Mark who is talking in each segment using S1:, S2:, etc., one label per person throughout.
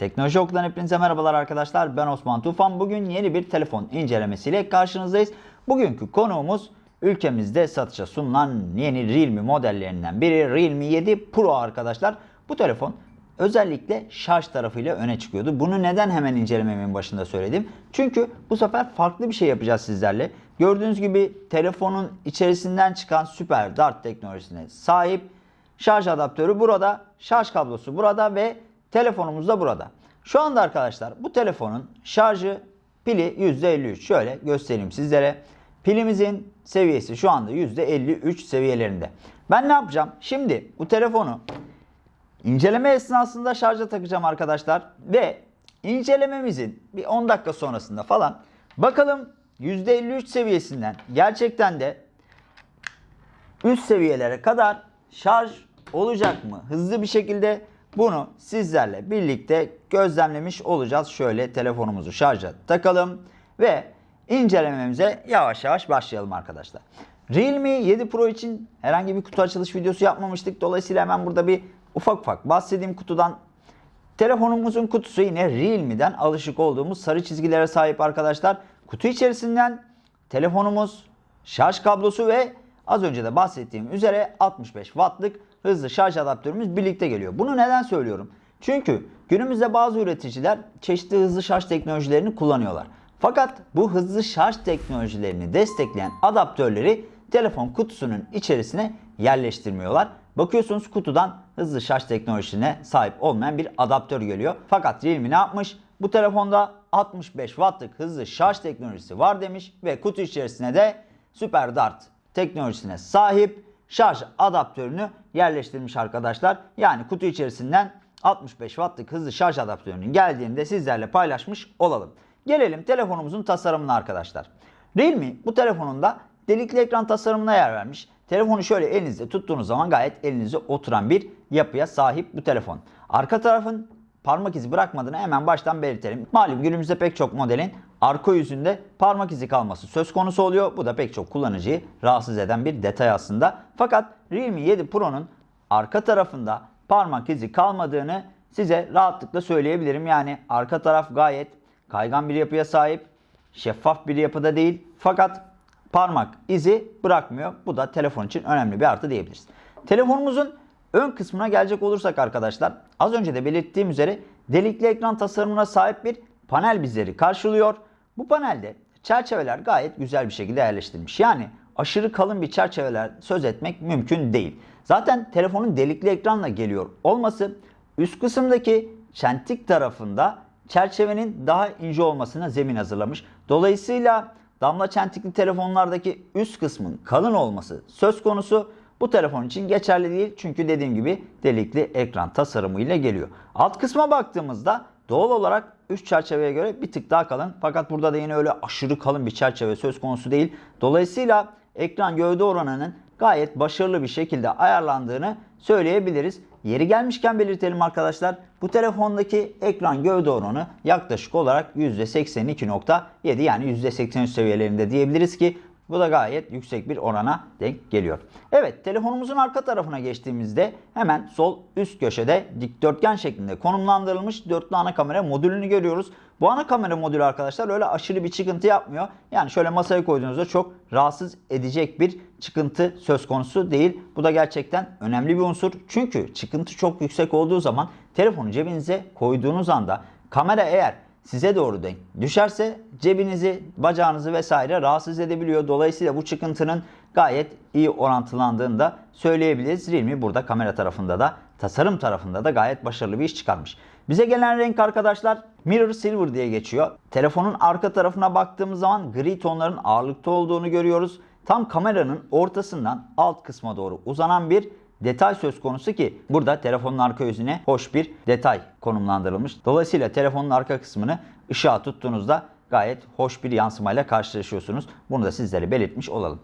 S1: Teknoloji Okulu'dan hepinize merhabalar arkadaşlar. Ben Osman Tufan. Bugün yeni bir telefon incelemesiyle karşınızdayız. Bugünkü konuğumuz ülkemizde satışa sunulan yeni Realme modellerinden biri Realme 7 Pro arkadaşlar. Bu telefon özellikle şarj tarafıyla öne çıkıyordu. Bunu neden hemen incelememin başında söyledim? Çünkü bu sefer farklı bir şey yapacağız sizlerle. Gördüğünüz gibi telefonun içerisinden çıkan süper dart teknolojisine sahip şarj adaptörü burada, şarj kablosu burada ve telefonumuz da burada. Şu anda arkadaşlar bu telefonun şarjı pili %53. Şöyle göstereyim sizlere. Pilimizin seviyesi şu anda %53 seviyelerinde. Ben ne yapacağım? Şimdi bu telefonu inceleme esnasında şarja takacağım arkadaşlar ve incelememizin bir 10 dakika sonrasında falan bakalım %53 seviyesinden gerçekten de üst seviyelere kadar şarj olacak mı? Hızlı bir şekilde bunu sizlerle birlikte gözlemlemiş olacağız. Şöyle telefonumuzu şarja takalım ve incelememize yavaş yavaş başlayalım arkadaşlar. Realme 7 Pro için herhangi bir kutu açılış videosu yapmamıştık. Dolayısıyla hemen burada bir ufak ufak bahsedeyim kutudan. Telefonumuzun kutusu yine Realme'den alışık olduğumuz sarı çizgilere sahip arkadaşlar. Kutu içerisinden telefonumuz, şarj kablosu ve az önce de bahsettiğim üzere 65 wattlık hızlı şarj adaptörümüz birlikte geliyor. Bunu neden söylüyorum? Çünkü günümüzde bazı üreticiler çeşitli hızlı şarj teknolojilerini kullanıyorlar. Fakat bu hızlı şarj teknolojilerini destekleyen adaptörleri telefon kutusunun içerisine yerleştirmiyorlar. Bakıyorsunuz kutudan hızlı şarj teknolojisine sahip olmayan bir adaptör geliyor. Fakat Realme ne yapmış? Bu telefonda 65 wattlık hızlı şarj teknolojisi var demiş ve kutu içerisine de Super Dart teknolojisine sahip şarj adaptörünü yerleştirmiş arkadaşlar. Yani kutu içerisinden 65 wattlık hızlı şarj adaptörünün geldiğini de sizlerle paylaşmış olalım. Gelelim telefonumuzun tasarımına arkadaşlar. Realme bu telefonunda delikli ekran tasarımına yer vermiş. Telefonu şöyle elinizde tuttuğunuz zaman gayet elinize oturan bir yapıya sahip bu telefon. Arka tarafın parmak izi bırakmadığını hemen baştan belirtelim. Malum günümüzde pek çok modelin arka yüzünde parmak izi kalması söz konusu oluyor. Bu da pek çok kullanıcıyı rahatsız eden bir detay aslında. Fakat Realme 7 Pro'nun arka tarafında parmak izi kalmadığını size rahatlıkla söyleyebilirim. Yani arka taraf gayet kaygan bir yapıya sahip, şeffaf bir yapıda değil. Fakat parmak izi bırakmıyor. Bu da telefon için önemli bir artı diyebiliriz. Telefonumuzun ön kısmına gelecek olursak arkadaşlar az önce de belirttiğim üzere delikli ekran tasarımına sahip bir panel bizleri karşılıyor. Bu panelde çerçeveler gayet güzel bir şekilde yerleştirilmiş. Yani aşırı kalın bir çerçeveler söz etmek mümkün değil. Zaten telefonun delikli ekranla geliyor olması üst kısımdaki çentik tarafında çerçevenin daha ince olmasına zemin hazırlamış. Dolayısıyla damla çentikli telefonlardaki üst kısmın kalın olması söz konusu. Bu telefon için geçerli değil çünkü dediğim gibi delikli ekran tasarımıyla geliyor. Alt kısma baktığımızda doğal olarak üst çerçeveye göre bir tık daha kalın. Fakat burada da yine öyle aşırı kalın bir çerçeve söz konusu değil. Dolayısıyla ekran gövde oranının gayet başarılı bir şekilde ayarlandığını söyleyebiliriz. Yeri gelmişken belirtelim arkadaşlar. Bu telefondaki ekran gövde oranı yaklaşık olarak %82.7 yani %83 seviyelerinde diyebiliriz ki bu da gayet yüksek bir orana denk geliyor. Evet telefonumuzun arka tarafına geçtiğimizde hemen sol üst köşede dikdörtgen şeklinde konumlandırılmış dörtlü ana kamera modülünü görüyoruz. Bu ana kamera modülü arkadaşlar öyle aşırı bir çıkıntı yapmıyor. Yani şöyle masaya koyduğunuzda çok rahatsız edecek bir çıkıntı söz konusu değil. Bu da gerçekten önemli bir unsur. Çünkü çıkıntı çok yüksek olduğu zaman telefonu cebinize koyduğunuz anda kamera eğer size doğru denk düşerse cebinizi, bacağınızı vesaire rahatsız edebiliyor. Dolayısıyla bu çıkıntının gayet iyi orantılandığını da söyleyebiliriz. Realme burada kamera tarafında da tasarım tarafında da gayet başarılı bir iş çıkarmış. Bize gelen renk arkadaşlar Mirror Silver diye geçiyor. Telefonun arka tarafına baktığımız zaman gri tonların ağırlıkta olduğunu görüyoruz. Tam kameranın ortasından alt kısma doğru uzanan bir detay söz konusu ki burada telefonun arka yüzüne hoş bir detay konumlandırılmış. Dolayısıyla telefonun arka kısmını ışığa tuttuğunuzda gayet hoş bir yansımayla karşılaşıyorsunuz. Bunu da sizlere belirtmiş olalım.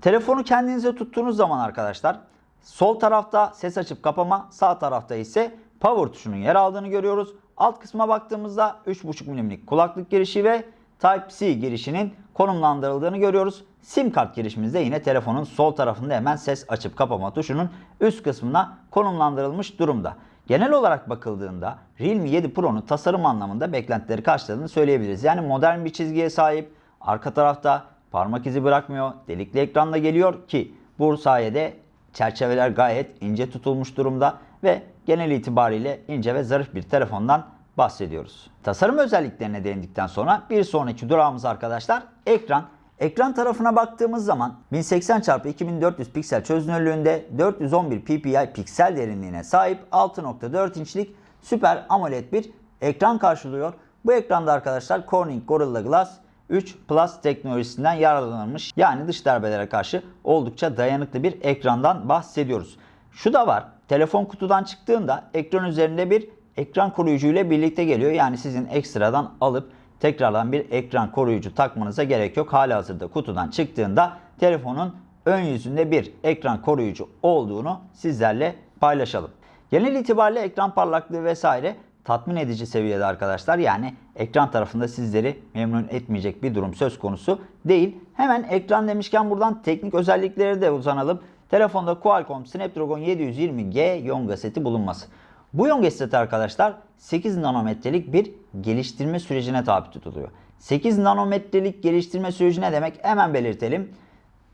S1: Telefonu kendinize tuttuğunuz zaman arkadaşlar sol tarafta ses açıp kapama, sağ tarafta ise power tuşunun yer aldığını görüyoruz. Alt kısma baktığımızda 3.5 mm'lik kulaklık girişi ve Type-C girişinin konumlandırıldığını görüyoruz. SIM kart girişimizde yine telefonun sol tarafında hemen ses açıp kapama tuşunun üst kısmına konumlandırılmış durumda. Genel olarak bakıldığında Realme 7 Pro'nun tasarım anlamında beklentileri karşıladığını söyleyebiliriz. Yani modern bir çizgiye sahip, arka tarafta parmak izi bırakmıyor, delikli ekranla geliyor ki bu sayede çerçeveler gayet ince tutulmuş durumda ve genel itibariyle ince ve zarif bir telefondan bahsediyoruz. Tasarım özelliklerine değindikten sonra bir sonraki durağımız arkadaşlar ekran. Ekran tarafına baktığımız zaman 1080x2400 piksel çözünürlüğünde 411 ppi piksel derinliğine sahip 6.4 inçlik Süper AMOLED bir ekran karşılıyor. Bu ekranda arkadaşlar Corning Gorilla Glass 3 Plus teknolojisinden yararlanılmış. Yani dış darbelere karşı oldukça dayanıklı bir ekrandan bahsediyoruz. Şu da var. Telefon kutudan çıktığında ekran üzerinde bir ekran koruyucu ile birlikte geliyor. Yani sizin ekstradan alıp tekrardan bir ekran koruyucu takmanıza gerek yok. Hala hazırda kutudan çıktığında telefonun ön yüzünde bir ekran koruyucu olduğunu sizlerle paylaşalım. Genel itibariyle ekran parlaklığı vesaire tatmin edici seviyede arkadaşlar. Yani ekran tarafında sizleri memnun etmeyecek bir durum söz konusu değil. Hemen ekran demişken buradan teknik özellikleri de uzanalım. Telefonda Qualcomm Snapdragon 720G Yonga seti bulunması. Bu Yonga seti arkadaşlar 8 nanometrelik bir geliştirme sürecine tabi tutuluyor. 8 nanometrelik geliştirme süreci ne demek? Hemen belirtelim.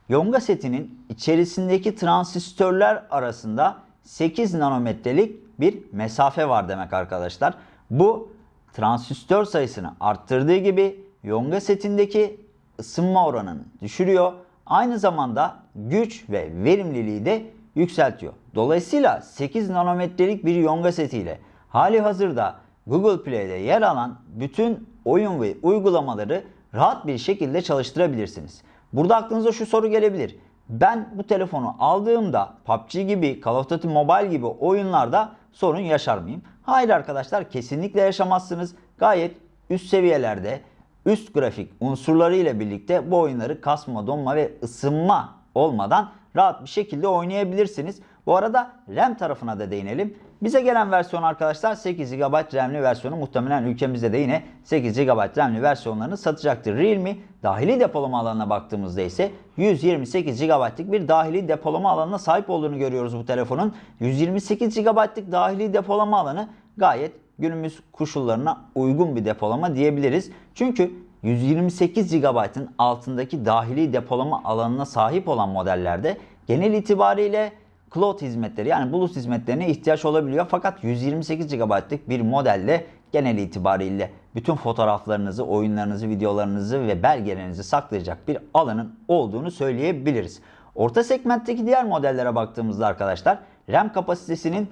S1: Yonga setinin içerisindeki transistörler arasında 8 nanometrelik bir mesafe var demek arkadaşlar. Bu transistör sayısını arttırdığı gibi Yonga setindeki ısınma oranını düşürüyor. Aynı zamanda güç ve verimliliği de yükseltiyor. Dolayısıyla 8 nanometrelik bir Yonga setiyle hali hazırda Google Play'de yer alan bütün oyun ve uygulamaları rahat bir şekilde çalıştırabilirsiniz. Burada aklınıza şu soru gelebilir. Ben bu telefonu aldığımda PUBG gibi, Call of Duty Mobile gibi oyunlarda sorun yaşar mıyım? Hayır arkadaşlar kesinlikle yaşamazsınız. Gayet üst seviyelerde üst grafik unsurları ile birlikte bu oyunları kasma, donma ve ısınma olmadan rahat bir şekilde oynayabilirsiniz. Bu arada RAM tarafına da değinelim. Bize gelen versiyon arkadaşlar 8 GB RAM'li versiyonu muhtemelen ülkemizde de yine 8 GB RAM'li versiyonlarını satacaktır. Realme dahili depolama alanına baktığımızda ise 128 GB'lık bir dahili depolama alanına sahip olduğunu görüyoruz bu telefonun. 128 GB'lık dahili depolama alanı gayet günümüz koşullarına uygun bir depolama diyebiliriz. Çünkü 128 GB'ın altındaki dahili depolama alanına sahip olan modellerde genel itibariyle cloud hizmetleri yani bulut hizmetlerine ihtiyaç olabiliyor. Fakat 128 GB'lık bir modelde genel itibariyle bütün fotoğraflarınızı, oyunlarınızı, videolarınızı ve belgelerinizi saklayacak bir alanın olduğunu söyleyebiliriz. Orta segmentteki diğer modellere baktığımızda arkadaşlar RAM kapasitesinin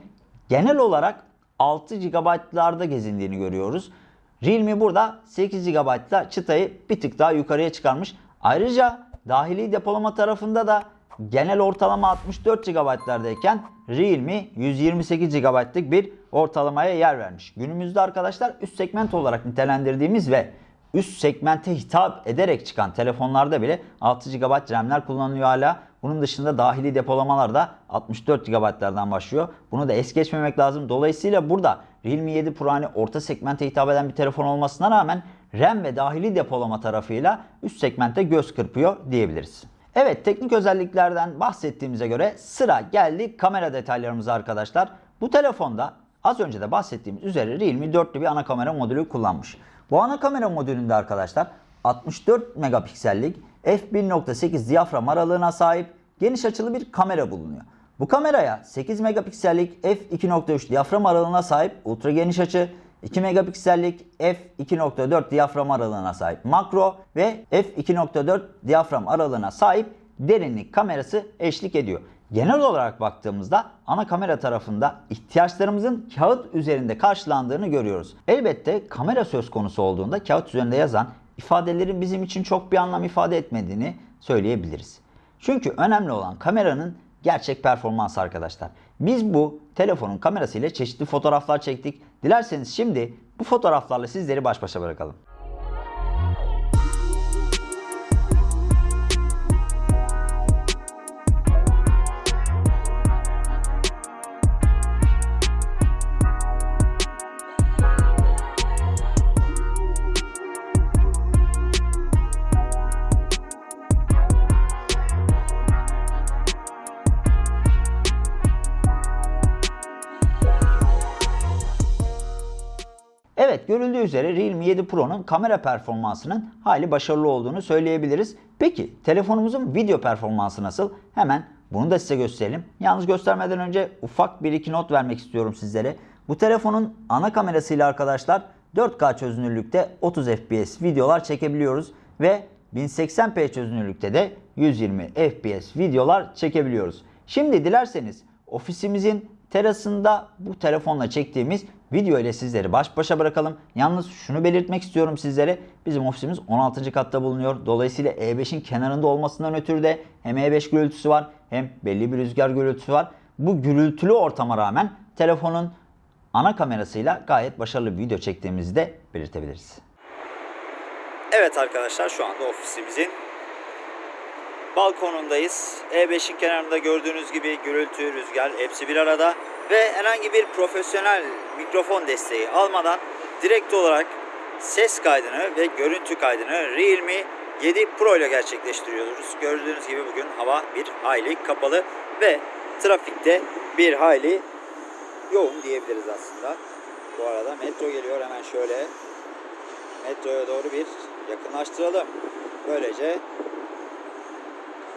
S1: genel olarak 6 GB'larda gezindiğini görüyoruz. Realme burada 8 GB'la çıtayı bir tık daha yukarıya çıkarmış. Ayrıca dahili depolama tarafında da genel ortalama 64 GB'lardayken Realme 128 GB'lık bir ortalamaya yer vermiş. Günümüzde arkadaşlar üst segment olarak nitelendirdiğimiz ve üst segmente hitap ederek çıkan telefonlarda bile 6 GB RAM'ler kullanılıyor hala. Bunun dışında dahili depolamalar da 64 GB'lardan başlıyor. Bunu da es geçmemek lazım. Dolayısıyla burada Realme 7 Pro hani orta segmente hitap eden bir telefon olmasına rağmen RAM ve dahili depolama tarafıyla üst segmente göz kırpıyor diyebiliriz. Evet teknik özelliklerden bahsettiğimize göre sıra geldi kamera detaylarımıza arkadaşlar. Bu telefonda az önce de bahsettiğimiz üzere Realme 4'lü bir ana kamera modülü kullanmış. Bu ana kamera modülünde arkadaşlar 64 megapiksellik f1.8 diyafram aralığına sahip geniş açılı bir kamera bulunuyor. Bu kameraya 8 megapiksellik f2.3 diyafram aralığına sahip ultra geniş açı, 2 megapiksellik f2.4 diyafram aralığına sahip makro ve f2.4 diyafram aralığına sahip derinlik kamerası eşlik ediyor. Genel olarak baktığımızda ana kamera tarafında ihtiyaçlarımızın kağıt üzerinde karşılandığını görüyoruz. Elbette kamera söz konusu olduğunda kağıt üzerinde yazan ifadelerin bizim için çok bir anlam ifade etmediğini söyleyebiliriz. Çünkü önemli olan kameranın gerçek performans arkadaşlar. Biz bu telefonun kamerasıyla çeşitli fotoğraflar çektik. Dilerseniz şimdi bu fotoğraflarla sizleri baş başa bırakalım. Evet görüldüğü üzere Realme 7 Pro'nun kamera performansının hali başarılı olduğunu söyleyebiliriz. Peki telefonumuzun video performansı nasıl? Hemen bunu da size gösterelim. Yalnız göstermeden önce ufak bir iki not vermek istiyorum sizlere. Bu telefonun ana kamerasıyla arkadaşlar 4K çözünürlükte 30 FPS videolar çekebiliyoruz ve 1080p çözünürlükte de 120 FPS videolar çekebiliyoruz. Şimdi dilerseniz ofisimizin terasında bu telefonla çektiğimiz video ile sizleri baş başa bırakalım. Yalnız şunu belirtmek istiyorum sizlere. Bizim ofisimiz 16. katta bulunuyor. Dolayısıyla E5'in kenarında olmasından ötürü de hem E5 gürültüsü var hem belli bir rüzgar gürültüsü var. Bu gürültülü ortama rağmen telefonun ana kamerasıyla gayet başarılı bir video çektiğimizi de belirtebiliriz. Evet arkadaşlar şu anda ofisimizin balkonundayız. E5'in kenarında gördüğünüz gibi gürültü, rüzgar hepsi bir arada ve herhangi bir profesyonel mikrofon desteği almadan direkt olarak ses kaydını ve görüntü kaydını Realme 7 Pro ile gerçekleştiriyoruz. Gördüğünüz gibi bugün hava bir hayli kapalı ve trafikte bir hayli yoğun diyebiliriz aslında. Bu arada metro geliyor hemen şöyle metroya doğru bir yakınlaştıralım. Böylece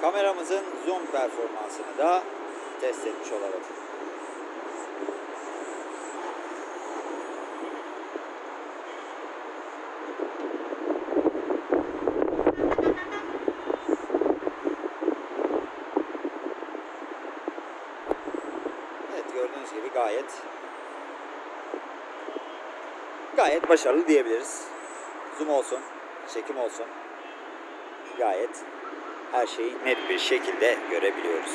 S1: kameramızın zoom performansını da test etmiş olalım. Evet gördüğünüz gibi gayet gayet başarılı diyebiliriz. Zoom olsun, çekim olsun. Gayet her şeyi net bir şekilde görebiliyoruz.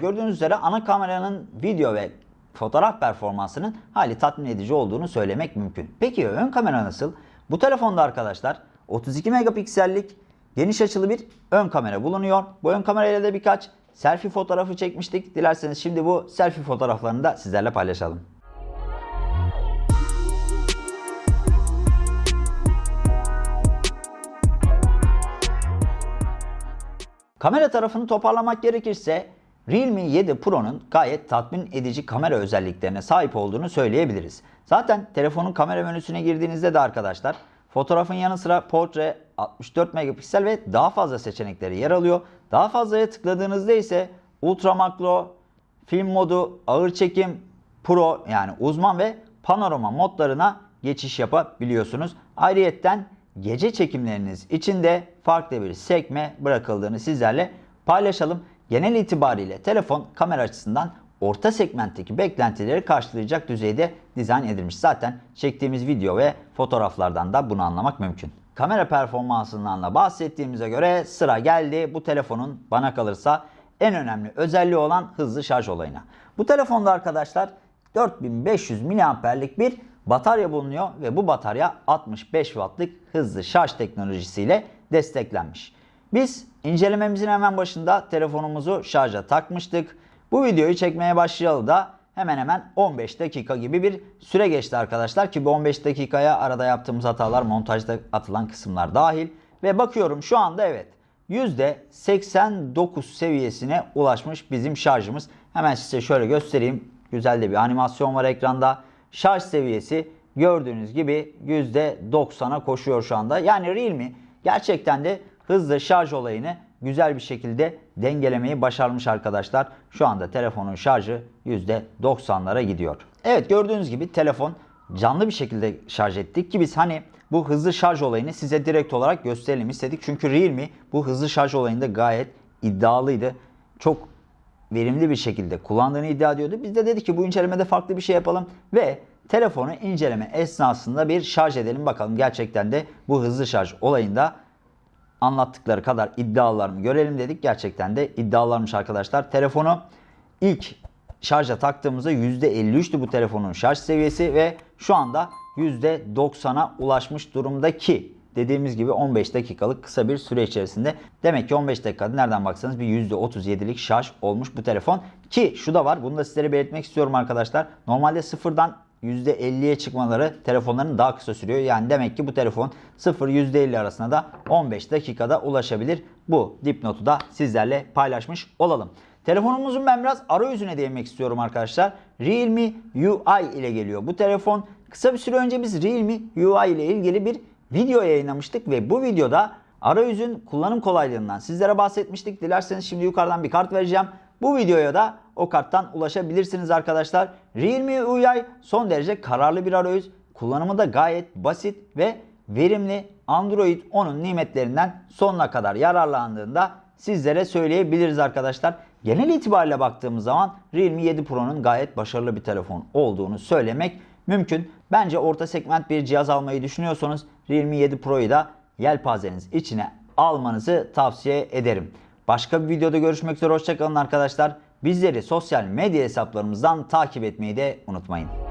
S1: Gördüğünüz üzere ana kameranın video ve fotoğraf performansının hali tatmin edici olduğunu söylemek mümkün. Peki ön kamera nasıl? Bu telefonda arkadaşlar 32 megapiksellik geniş açılı bir ön kamera bulunuyor. Bu ön kamerayla da birkaç selfie fotoğrafı çekmiştik. Dilerseniz şimdi bu selfie fotoğraflarını da sizlerle paylaşalım. Kamera tarafını toparlamak gerekirse Realme 7 Pro'nun gayet tatmin edici kamera özelliklerine sahip olduğunu söyleyebiliriz. Zaten telefonun kamera menüsüne girdiğinizde de arkadaşlar fotoğrafın yanı sıra portre 64 megapiksel ve daha fazla seçenekleri yer alıyor. Daha fazlaya tıkladığınızda ise ultra makro, film modu, ağır çekim, pro yani uzman ve panorama modlarına geçiş yapabiliyorsunuz. Ayrıyetten gece çekimleriniz için de farklı bir sekme bırakıldığını sizlerle paylaşalım. Genel itibariyle telefon kamera açısından orta segmentteki beklentileri karşılayacak düzeyde dizayn edilmiş. Zaten çektiğimiz video ve fotoğraflardan da bunu anlamak mümkün. Kamera performansından da bahsettiğimize göre sıra geldi bu telefonun bana kalırsa en önemli özelliği olan hızlı şarj olayına. Bu telefonda arkadaşlar 4500 mAh'lik bir batarya bulunuyor ve bu batarya 65 Watt'lık hızlı şarj teknolojisiyle desteklenmiş. Biz incelememizin hemen başında telefonumuzu şarja takmıştık. Bu videoyu çekmeye başlayalı da hemen hemen 15 dakika gibi bir süre geçti arkadaşlar ki bu 15 dakikaya arada yaptığımız hatalar montajda atılan kısımlar dahil ve bakıyorum şu anda evet %89 seviyesine ulaşmış bizim şarjımız. Hemen size şöyle göstereyim. Güzel de bir animasyon var ekranda. Şarj seviyesi gördüğünüz gibi %90'a koşuyor şu anda. Yani Realme gerçekten de hızlı şarj olayını güzel bir şekilde dengelemeyi başarmış arkadaşlar. Şu anda telefonun şarjı %90'lara gidiyor. Evet gördüğünüz gibi telefon canlı bir şekilde şarj ettik ki biz hani bu hızlı şarj olayını size direkt olarak gösterelim istedik. Çünkü Realme bu hızlı şarj olayında gayet iddialıydı. Çok verimli bir şekilde kullandığını iddia ediyordu. Biz de dedik ki bu incelemede farklı bir şey yapalım ve telefonu inceleme esnasında bir şarj edelim bakalım gerçekten de bu hızlı şarj olayında anlattıkları kadar iddialar mı görelim dedik. Gerçekten de iddialarmış arkadaşlar. Telefonu ilk şarja taktığımızda %53'tü bu telefonun şarj seviyesi ve şu anda %90'a ulaşmış durumda ki dediğimiz gibi 15 dakikalık kısa bir süre içerisinde demek ki 15 dakikada nereden baksanız bir %37'lik şarj olmuş bu telefon ki şu da var bunu da sizlere belirtmek istiyorum arkadaşlar. Normalde sıfırdan %50'ye çıkmaları telefonların daha kısa sürüyor. Yani demek ki bu telefon 0 %50 arasında da 15 dakikada ulaşabilir. Bu dipnotu da sizlerle paylaşmış olalım. Telefonumuzun ben biraz arayüzüne değinmek istiyorum arkadaşlar. Realme UI ile geliyor. Bu telefon Kısa bir süre önce biz Realme UI ile ilgili bir video yayınlamıştık ve bu videoda arayüzün kullanım kolaylığından sizlere bahsetmiştik. Dilerseniz şimdi yukarıdan bir kart vereceğim. Bu videoya da o karttan ulaşabilirsiniz arkadaşlar. Realme UI son derece kararlı bir arayüz. Kullanımı da gayet basit ve verimli. Android 10'un nimetlerinden sonuna kadar yararlandığında sizlere söyleyebiliriz arkadaşlar. Genel itibariyle baktığımız zaman Realme 7 Pro'nun gayet başarılı bir telefon olduğunu söylemek mümkün. Bence orta segment bir cihaz almayı düşünüyorsanız Realme 7 Pro'yu da yelpazeniz içine almanızı tavsiye ederim. Başka bir videoda görüşmek üzere hoşçakalın arkadaşlar. Bizleri sosyal medya hesaplarımızdan takip etmeyi de unutmayın.